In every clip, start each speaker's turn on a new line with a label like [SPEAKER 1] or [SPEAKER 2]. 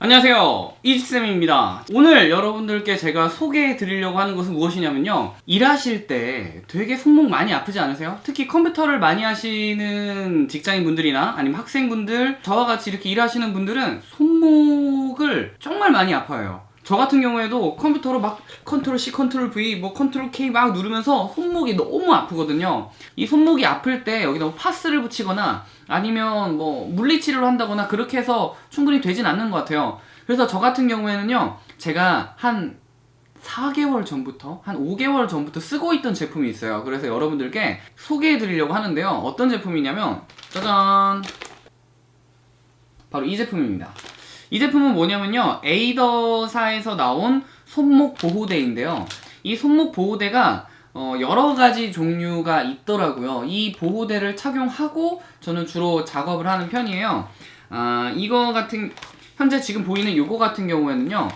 [SPEAKER 1] 안녕하세요. 이지쌤입니다. 오늘 여러분들께 제가 소개해 드리려고 하는 것은 무엇이냐면요. 일하실 때 되게 손목 많이 아프지 않으세요? 특히 컴퓨터를 많이 하시는 직장인 분들이나 아니면 학생분들 저와 같이 이렇게 일하시는 분들은 손목을 정말 많이 아파요 저 같은 경우에도 컴퓨터로 막 Control C, Control V, 뭐 Control K 막 누르면서 손목이 너무 아프거든요. 이 손목이 아플 때 여기다 뭐 파스를 붙이거나 아니면 뭐 물리치료를 한다거나 그렇게 해서 충분히 되진 않는 것 같아요. 그래서 저 같은 경우에는요, 제가 한 4개월 전부터 한 5개월 전부터 쓰고 있던 제품이 있어요. 그래서 여러분들께 소개해 드리려고 하는데요. 어떤 제품이냐면 짜잔 바로 이 제품입니다. 이 제품은 뭐냐면요. 에이더사에서 나온 손목 보호대인데요. 이 손목 보호대가 어, 여러 가지 종류가 있더라고요. 이 보호대를 착용하고 저는 주로 작업을 하는 편이에요. 아, 이거 같은 현재 지금 보이는 요거 같은 경우에는요.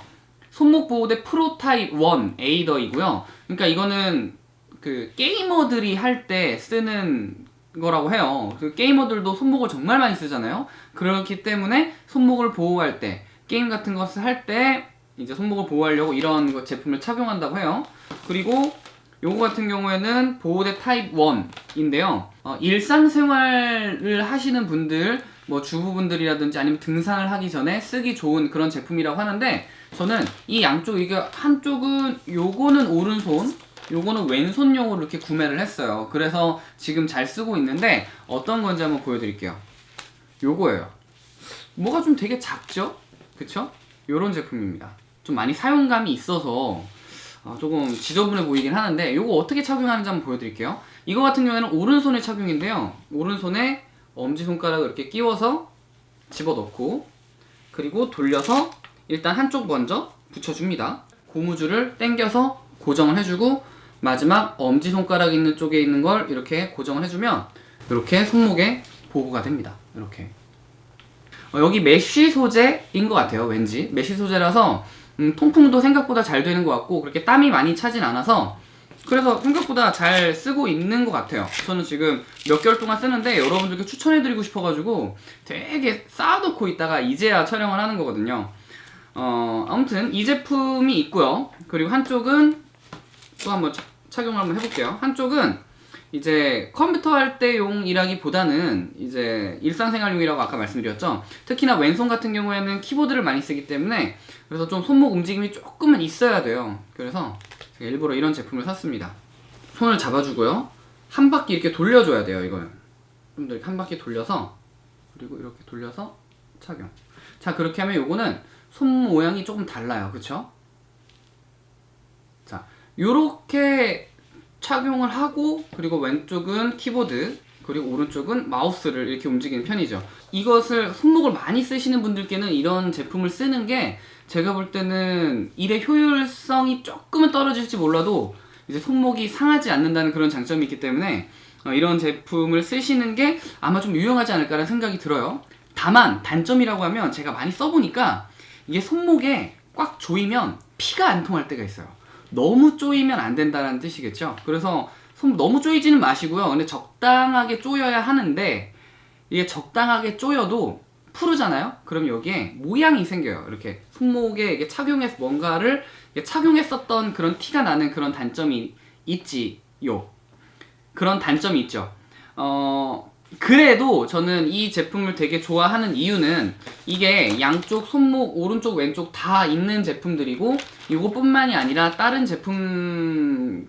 [SPEAKER 1] 손목 보호대 Pro Type 1 Aider이고요. 그러니까 이거는 그 게이머들이 할 때 쓰는 거라고 해요. 그 게이머들도 손목을 정말 많이 쓰잖아요. 그렇기 때문에 손목을 보호할 때 게임 같은 것을 할 때 이제 손목을 보호하려고 이런 제품을 착용한다고 해요. 그리고 요거 같은 경우에는 보호대 타입 1인데요. 어, 일상생활을 하시는 분들, 뭐 주부분들이라든지 아니면 등산을 하기 전에 쓰기 좋은 그런 제품이라고 하는데 저는 이 양쪽 이게 한쪽은 요거는 오른손 요거는 왼손용으로 이렇게 구매를 했어요. 그래서 지금 잘 쓰고 있는데 어떤 건지 한번 보여드릴게요. 요거예요. 뭐가 좀 되게 작죠? 그쵸? 요런 제품입니다. 좀 많이 사용감이 있어서 어, 조금 지저분해 보이긴 하는데 요거 어떻게 착용하는지 한번 보여드릴게요. 이거 같은 경우에는 오른손에 착용인데요. 오른손에 엄지손가락을 이렇게 끼워서 집어넣고 그리고 돌려서 일단 한쪽 먼저 붙여줍니다. 고무줄을 당겨서 고정을 해주고 마지막 엄지손가락 있는 쪽에 있는 걸 이렇게 고정을 해주면 이렇게 손목에 보호가 됩니다. 이렇게. 어, 여기 mesh 소재인 것 같아요 왠지. mesh 소재라서 음, 통풍도 생각보다 잘 되는 것 같고 그렇게 땀이 많이 차진 않아서 그래서 생각보다 잘 쓰고 있는 것 같아요. 저는 지금 몇 개월 동안 쓰는데 여러분들께 추천해드리고 싶어가지고 되게 쌓아놓고 있다가 이제야 촬영을 하는 거거든요. 어, 아무튼 이 제품이 있고요. 그리고 한쪽은 또 한번 착용을 한번 해볼게요. 한쪽은 이제 컴퓨터 할 때용이라기보다는 이제 일상생활용이라고 아까 말씀드렸죠? 특히나 왼손 같은 경우에는 키보드를 많이 쓰기 때문에 그래서 좀 손목 움직임이 조금은 있어야 돼요. 그래서 일부러 이런 제품을 샀습니다. 손을 잡아주고요. 한 바퀴 이렇게 돌려줘야 돼요 이걸 좀더 이렇게 한 바퀴 돌려서 그리고 이렇게 돌려서 착용. 자 그렇게 하면 요거는 손 모양이 조금 달라요. 그쵸? 자 요렇게 착용을 하고 그리고 왼쪽은 키보드 그리고 오른쪽은 마우스를 이렇게 움직이는 편이죠. 이것을 손목을 많이 쓰시는 분들께는 이런 제품을 쓰는 게 제가 볼 때는 일의 효율성이 조금은 떨어질지 몰라도 이제 손목이 상하지 않는다는 그런 장점이 있기 때문에 어, 이런 제품을 쓰시는 게 아마 좀 유용하지 않을까라는 생각이 들어요. 다만 단점이라고 하면 제가 많이 써보니까 이게 손목에 꽉 조이면 피가 안 통할 때가 있어요 너무 쪼이면 안 된다는 뜻이겠죠? 그래서 손 너무 쪼이지는 마시고요. 근데 적당하게 쪼여야 하는데 이게 적당하게 쪼여도 푸르잖아요? 그럼 여기에 모양이 생겨요. 이렇게 손목에 이게 착용해서 뭔가를 착용했었던 그런 티가 나는 그런 단점이 있지요. 그런 단점이 있죠. 어 그래도 저는 이 제품을 되게 좋아하는 이유는 이게 양쪽 손목 오른쪽 왼쪽 다 있는 제품들이고 이것뿐만이 아니라 다른 제품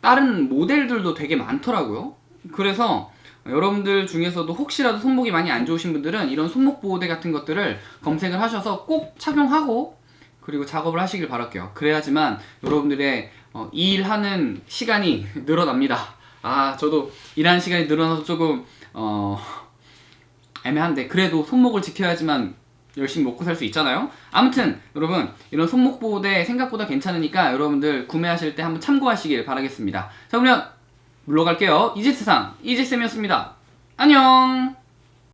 [SPEAKER 1] 다른 모델들도 되게 많더라고요. 그래서 여러분들 중에서도 혹시라도 손목이 많이 안 좋으신 분들은 이런 손목 보호대 같은 것들을 검색을 하셔서 꼭 착용하고 그리고 작업을 하시길 바랄게요. 그래야지만 여러분들의 어, 일하는 시간이 늘어납니다. 아 저도 일하는 시간이 늘어나서 조금 어 애매한데 그래도 손목을 지켜야지만 열심히 먹고 살 수 있잖아요? 아무튼 여러분 이런 손목 보호대 생각보다 괜찮으니까 여러분들 구매하실 때 한번 참고하시길 바라겠습니다. 자 그러면 물러갈게요. 이지세상 이지쌤이었습니다. 안녕